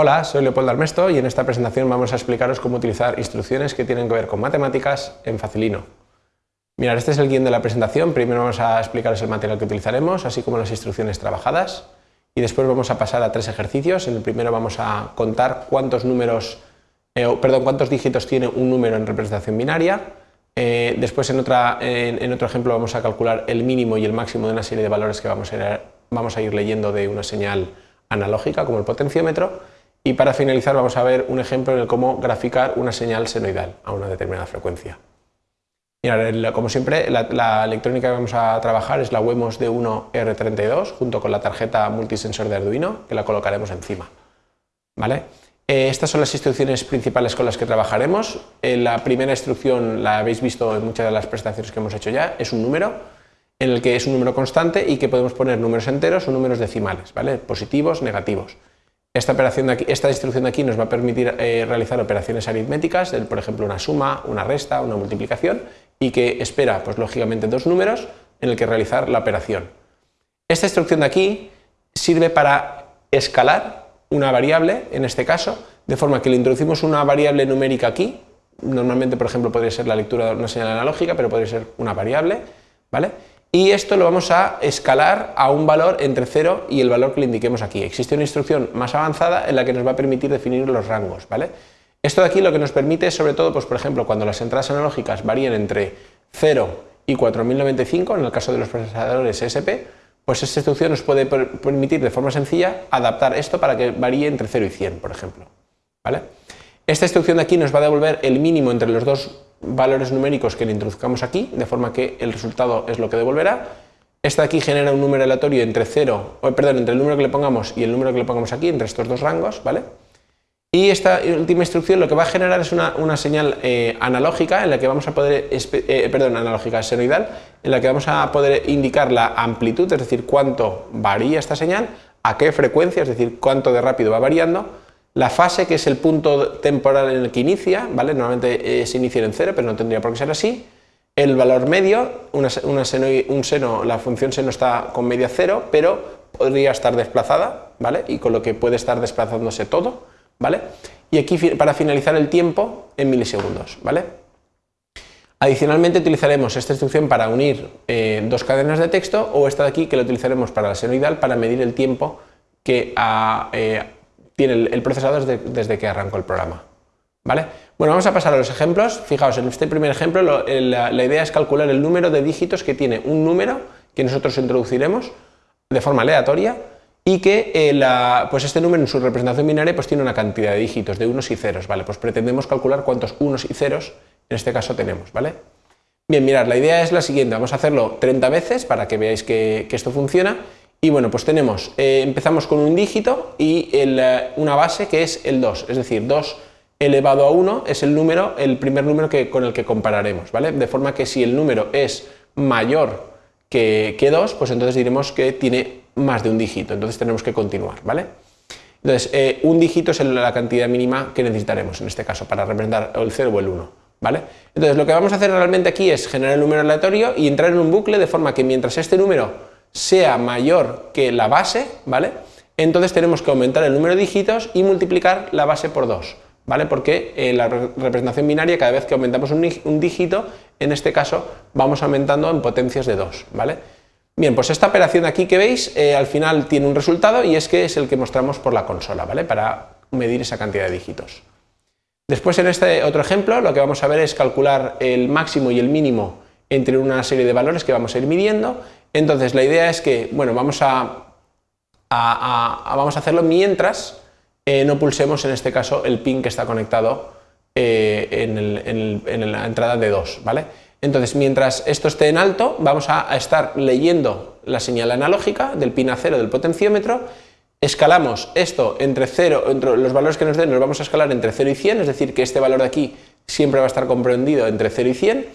Hola, soy Leopoldo Armesto y en esta presentación vamos a explicaros cómo utilizar instrucciones que tienen que ver con matemáticas en Facilino. Mirad, este es el guion de la presentación, primero vamos a explicaros el material que utilizaremos, así como las instrucciones trabajadas, y después vamos a pasar a tres ejercicios. En el primero vamos a contar cuántos números, eh, perdón, cuántos dígitos tiene un número en representación binaria, eh, después en, otro ejemplo vamos a calcular el mínimo y el máximo de una serie de valores que vamos a ir leyendo de una señal analógica como el potenciómetro, y para finalizar vamos a ver un ejemplo en el cómo graficar una señal senoidal a una determinada frecuencia. como siempre, la, electrónica que vamos a trabajar es la Wemos D1R32 junto con la tarjeta multisensor de Arduino, que la colocaremos encima. ¿Vale? Eh, estas son las instrucciones principales con las que trabajaremos. Eh, la primera instrucción la habéis visto en muchas de las prestaciones que hemos hecho ya, es un número, en el que es un número constante y que podemos poner números enteros o números decimales, ¿vale? positivos, negativos. Esta, operación de aquí, esta instrucción de aquí nos va a permitir eh, realizar operaciones aritméticas, por ejemplo una suma, una resta, una multiplicación, y que espera, pues lógicamente, dos números en el que realizar la operación. Esta instrucción de aquí sirve para escalar una variable, en este caso, de forma que le introducimos una variable numérica aquí, normalmente, por ejemplo, podría ser la lectura de una señal analógica, pero podría ser una variable, ¿vale? Y esto lo vamos a escalar a un valor entre 0 y el valor que le indiquemos aquí. Existe una instrucción más avanzada en la que nos va a permitir definir los rangos. ¿vale? Esto de aquí lo que nos permite es sobre todo, pues, por ejemplo, cuando las entradas analógicas varían entre 0 y 4095, en el caso de los procesadores SP, pues esta instrucción nos puede permitir de forma sencilla adaptar esto para que varíe entre 0 y 100, por ejemplo. ¿vale? Esta instrucción de aquí nos va a devolver el mínimo entre los dos valores numéricos que le introduzcamos aquí, de forma que el resultado es lo que devolverá. Esta aquí genera un número aleatorio entre 0, o, perdón, entre el número que le pongamos y el número que le pongamos aquí, entre estos dos rangos, ¿vale? Y esta última instrucción lo que va a generar es una, señal eh, analógica en la que vamos a poder, eh, perdón, analógica senoidal, en la que vamos a poder indicar la amplitud, es decir, cuánto varía esta señal, a qué frecuencia, es decir, cuánto de rápido va variando, la fase, que es el punto temporal en el que inicia, ¿vale? normalmente eh, se inicia en cero, pero no tendría por qué ser así. El valor medio, una, seno, un seno, la función seno está con media cero, pero podría estar desplazada, ¿vale? y con lo que puede estar desplazándose todo. ¿vale? Y aquí para finalizar el tiempo en milisegundos. ¿vale? Adicionalmente utilizaremos esta instrucción para unir eh, dos cadenas de texto o esta de aquí que la utilizaremos para la senoidal para medir el tiempo que ha, eh, tiene el, procesador desde, que arrancó el programa. ¿Vale? Bueno, vamos a pasar a los ejemplos. Fijaos, en este primer ejemplo la, idea es calcular el número de dígitos que tiene un número que nosotros introduciremos de forma aleatoria y que eh, pues este número en su representación binaria pues tiene una cantidad de dígitos de unos y ceros, ¿vale? Pues pretendemos calcular cuántos unos y ceros en este caso tenemos, ¿vale? Bien, mirad, la idea es la siguiente, vamos a hacerlo 30 veces para que veáis que esto funciona y bueno, pues tenemos, eh, empezamos con un dígito y eh, una base que es el 2, es decir, 2 elevado a 1 es el número, el primer número que, con el que compararemos, ¿vale? De forma que si el número es mayor que, que 2, pues entonces diremos que tiene más de un dígito, entonces tenemos que continuar, ¿vale? Entonces, eh, un dígito es la cantidad mínima que necesitaremos en este caso para representar el 0 o el 1, ¿vale? Entonces, lo que vamos a hacer realmente aquí es generar el número aleatorio y entrar en un bucle de forma que mientras este número sea mayor que la base, ¿vale? Entonces tenemos que aumentar el número de dígitos y multiplicar la base por 2, ¿vale? Porque en la representación binaria, cada vez que aumentamos un, dígito, en este caso vamos aumentando en potencias de 2, ¿vale? Bien, pues esta operación aquí que veis, eh, al final tiene un resultado y es que es el que mostramos por la consola, ¿vale? Para medir esa cantidad de dígitos. Después en este otro ejemplo lo que vamos a ver es calcular el máximo y el mínimo entre una serie de valores que vamos a ir midiendo. Entonces la idea es que, bueno, vamos a, vamos a hacerlo mientras eh, no pulsemos en este caso el pin que está conectado eh, en, la entrada de 2, ¿vale? Entonces mientras esto esté en alto vamos a, estar leyendo la señal analógica del pin a 0 del potenciómetro. Escalamos esto entre 0, entre los valores que nos den los vamos a escalar entre 0 y 100, es decir, que este valor de aquí siempre va a estar comprendido entre 0 y 100,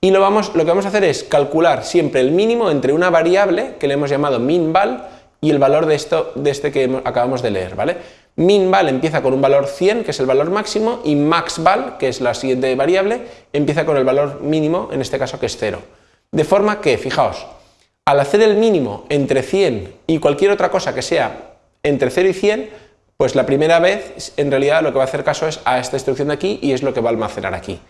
y lo, que vamos a hacer es calcular siempre el mínimo entre una variable que le hemos llamado minval y el valor de, esto, de este que acabamos de leer, ¿vale? Minval empieza con un valor 100, que es el valor máximo, y maxval, que es la siguiente variable, empieza con el valor mínimo, en este caso que es 0. De forma que, fijaos, al hacer el mínimo entre 100 y cualquier otra cosa que sea entre 0 y 100, pues la primera vez en realidad lo que va a hacer caso es a esta instrucción de aquí y es lo que va a almacenar aquí.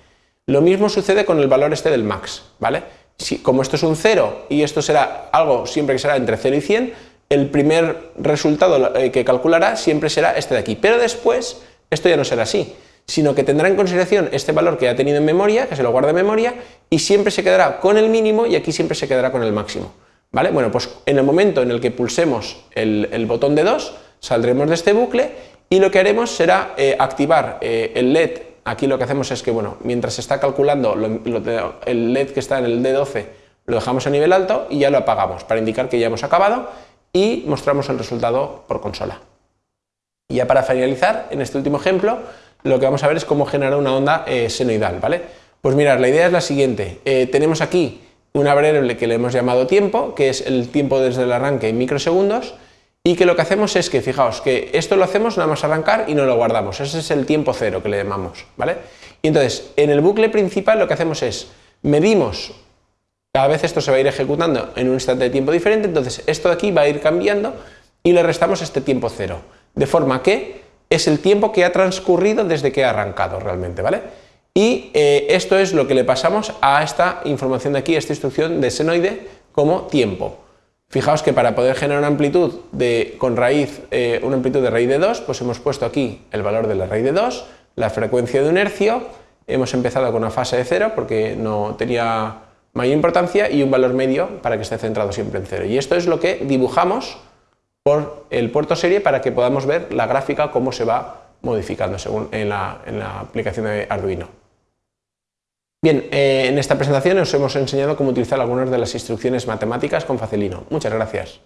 Lo mismo sucede con el valor este del max, ¿vale? Si, como esto es un 0 y esto será algo siempre que será entre 0 y 100, el primer resultado eh, que calculará siempre será este de aquí, pero después esto ya no será así, sino que tendrá en consideración este valor que ha tenido en memoria, que se lo guarda en memoria, y siempre se quedará con el mínimo y aquí siempre se quedará con el máximo. ¿Vale? Bueno, pues en el momento en el que pulsemos el, botón de 2, saldremos de este bucle y lo que haremos será eh, activar eh, el LED. Aquí lo que hacemos es que, bueno, mientras se está calculando el LED que está en el D12, lo dejamos a nivel alto y ya lo apagamos para indicar que ya hemos acabado y mostramos el resultado por consola. Y ya para finalizar, en este último ejemplo, lo que vamos a ver es cómo generar una onda eh, senoidal, ¿vale? Pues mirad, la idea es la siguiente, eh, tenemos aquí una variable que le hemos llamado tiempo, que es el tiempo desde el arranque en microsegundos, y que lo que hacemos es que, fijaos, que esto lo hacemos nada más arrancar y no lo guardamos, ese es el tiempo cero que le llamamos, ¿vale? Y entonces, en el bucle principal lo que hacemos es, medimos, cada vez esto se va a ir ejecutando en un instante de tiempo diferente, entonces esto de aquí va a ir cambiando y le restamos este tiempo cero, de forma que es el tiempo que ha transcurrido desde que ha arrancado realmente, ¿vale? Y eh, esto es lo que le pasamos a esta información de aquí, esta instrucción de senoide como tiempo. Fijaos que para poder generar una amplitud de, con raíz, eh, una amplitud de raíz de 2, pues hemos puesto aquí el valor de la raíz de 2, la frecuencia de un hercio, hemos empezado con una fase de 0 porque no tenía mayor importancia y un valor medio para que esté centrado siempre en 0. Y esto es lo que dibujamos por el puerto serie para que podamos ver la gráfica cómo se va modificando según en la, aplicación de Arduino. Bien, eh, en esta presentación os hemos enseñado cómo utilizar algunas de las instrucciones matemáticas con Facilino. Muchas gracias.